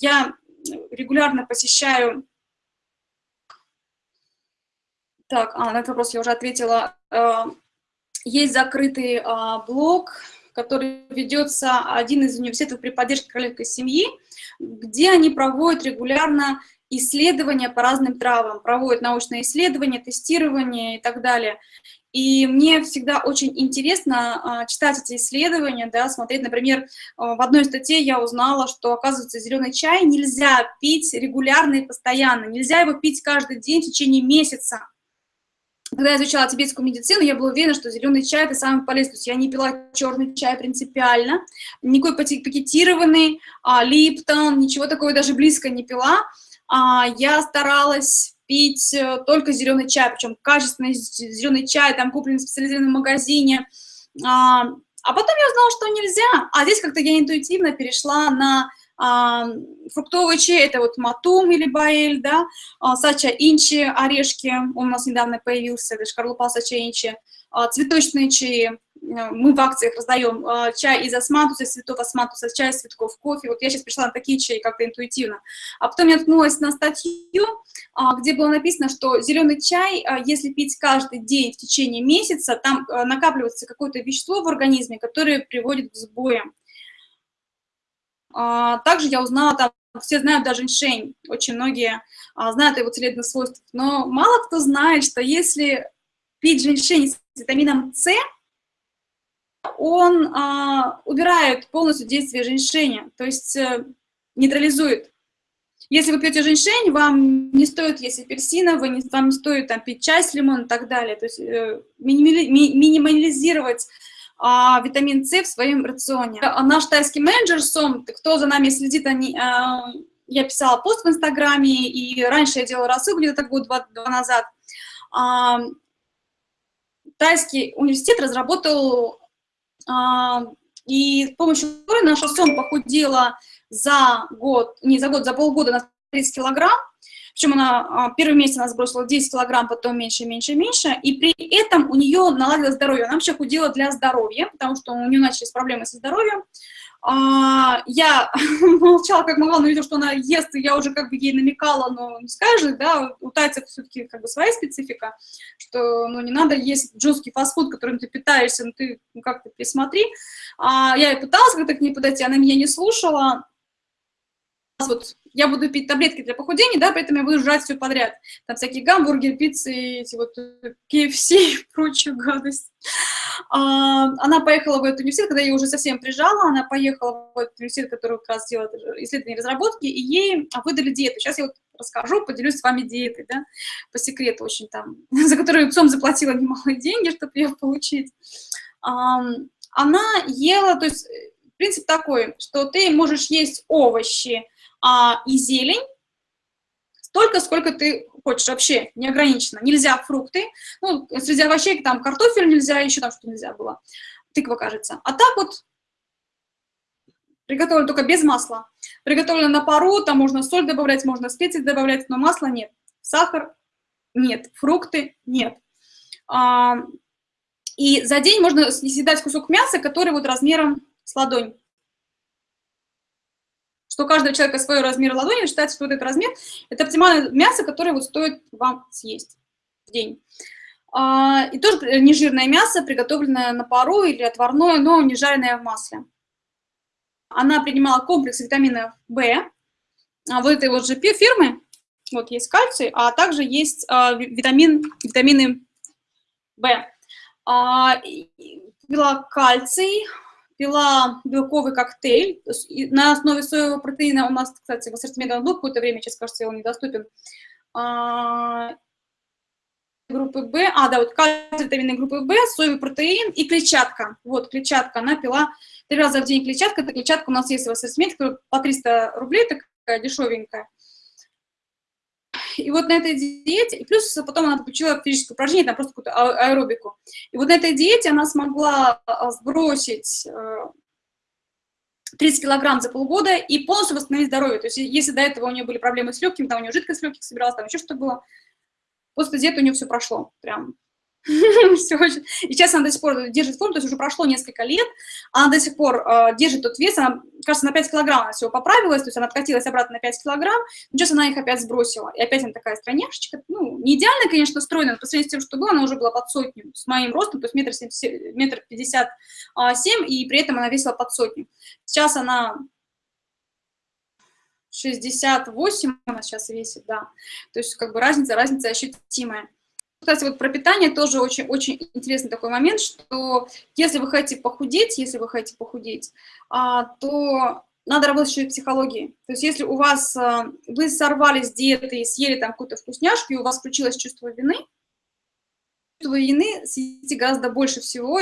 я регулярно посещаю... Так, а, на этот вопрос я уже ответила. Есть закрытый блог, который ведется один из университетов при поддержке королевской семьи, где они проводят регулярно исследования по разным травам, проводят научные исследования, тестирование и так далее. И мне всегда очень интересно а, читать эти исследования, да, смотреть, например, а, в одной статье я узнала, что, оказывается, зеленый чай нельзя пить регулярно и постоянно, нельзя его пить каждый день в течение месяца. Когда я изучала тибетскую медицину, я была уверена, что зеленый чай – это самый полезный. То есть я не пила черный чай принципиально, никакой пакетированный, а, липтон, ничего такого даже близко не пила. А, я старалась пить э, только зеленый чай, причем качественный зеленый чай, там купленный в специализированном магазине. А, а потом я узнала, что нельзя. А здесь как-то я интуитивно перешла на а, фруктовый чай, это вот матум или баэль, да, а, сача инчи, орешки, он у нас недавно появился, это шкарлупа сача инчи, цветочные чаи, Э, мы в акциях раздаем э, чай из османтуса, цветов османтуса, чай из цветков кофе. Вот я сейчас пришла на такие чаи как-то интуитивно. А потом я наткнулась на статью, а, где было написано, что зеленый чай, а, если пить каждый день в течение месяца, там э, накапливается какое-то вещество в организме, которое приводит к сбоям. А, также я узнала, там все знают даже женьшень, очень многие знают его целебных свойств, но мало кто знает, что если пить женьшень с витамином С, он а, убирает полностью действие женьшеня, то есть э, нейтрализует. Если вы пьете женьшень, вам не стоит есть апельсина, вы не, вам не стоит там, пить чай с лимоном и так далее. То есть э, минимали, ми, минимализировать а, витамин С в своем рационе. А наш тайский менеджер Сом, кто за нами следит, они, а, я писала пост в Инстаграме, и раньше я делала рассылку где-то год-два назад. А, тайский университет разработал а, и с помощью которой наша сон похудела за год, не за год, за полгода на 30 килограмм. Причем она а, первый месяц она сбросила 10 килограмм, потом меньше, меньше, меньше. И при этом у нее наладилось здоровье. Она вообще худела для здоровья, потому что у нее начались проблемы со здоровьем. А, я молчала как могла, но видела, что она ест, и я уже как бы ей намекала, но не скажет, да, у тайцев все-таки как бы своя специфика, что, ну, не надо есть жесткий фастфуд, которым ты питаешься, ну, ты ну, как-то присмотри. А, я и пыталась как-то к ней подойти, она меня не слушала, вот я буду пить таблетки для похудения, да, поэтому я буду жрать все подряд. Там всякие гамбургеры, пиццы, эти вот KFC и прочую гадость. А, она поехала в этот университет, когда я уже совсем прижала, она поехала в этот университет, который как раз делает исследования и разработки, и ей выдали диету. Сейчас я вот расскажу, поделюсь с вами диетой, да, по секрету очень там, за которую ЦОМ заплатила немалые деньги, чтобы ее получить. А, она ела, то есть принцип такой, что ты можешь есть овощи, а, и зелень, столько, сколько ты хочешь, вообще неограниченно. Нельзя фрукты, ну, среди овощей там картофель нельзя, еще там что нельзя было, тыква, кажется. А так вот приготовлено только без масла. Приготовлено на пару, там можно соль добавлять, можно специи добавлять, но масла нет. Сахар нет, фрукты нет. А, и за день можно съедать кусок мяса, который вот размером с ладонь что у каждого человека свой размер ладони, считается, что вот этот размер – это оптимальное мясо, которое вот стоит вам съесть в день. А, и тоже нежирное мясо, приготовленное на пару или отварное, но не жареное в масле. Она принимала комплекс витаминов В, а, вот этой вот же фирмы, вот есть кальций, а также есть а, витамин, витамины В. Пила кальций, пила белковый коктейль на основе соевого протеина. У нас, кстати, в ассортименте он был какое-то время, сейчас, кажется, он недоступен. А, группы В, а, да, вот кальций, витамины группы В, соевый протеин и клетчатка. Вот, клетчатка, она пила три раза в день клетчатка. Эта клетчатка у нас есть в ассортименте, по 300 рублей, такая дешевенькая. И вот на этой диете, и плюс потом она получила физическое упражнение, там просто какую-то а, аэробику. И вот на этой диете она смогла а, сбросить 30 э, килограмм за полгода и полностью восстановить здоровье. То есть если до этого у нее были проблемы с легкими, там у нее жидкость легких собиралась, там еще что-то было, после диеты у нее все прошло. Прям Все очень... И сейчас она до сих пор держит форму, то есть уже прошло несколько лет, она до сих пор э, держит тот вес, она, кажется, на 5 килограмм она всего поправилась, то есть она откатилась обратно на 5 килограмм, но сейчас она их опять сбросила. И опять она такая стройняшечка, ну, не идеально, конечно, стройная, но по сравнению с тем, что было, она уже была под сотню с моим ростом, то есть метр, метр пятьдесят семь, и при этом она весила под сотню. Сейчас она 68 она сейчас весит, да. То есть как бы разница, разница ощутимая. Кстати, вот про питание тоже очень, очень интересный такой момент, что если вы хотите похудеть, если вы хотите похудеть, а, то надо работать еще и психологией. То есть если у вас, а, вы сорвались с диеты и съели там какую-то вкусняшку, и у вас включилось чувство вины, чувство вины съедите гораздо больше всего,